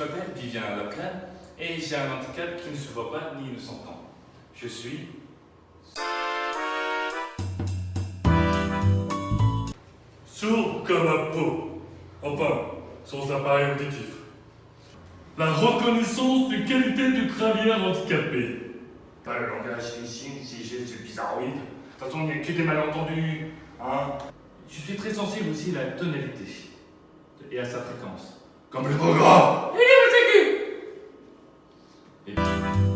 je m'appelle Vivien Laplan et j'ai un handicap qui ne se voit pas ni ne s'entend. Je suis... Sourd comme un pot. Enfin, sans appareil auditif. La reconnaissance des qualités du crânien handicapé. Pas le langage signes, si j'ai c'est bizarroïde. De toute façon, il n'y a que des malentendus. Hein Je suis très sensible aussi à la tonalité et à sa fréquence. Comme le Bye.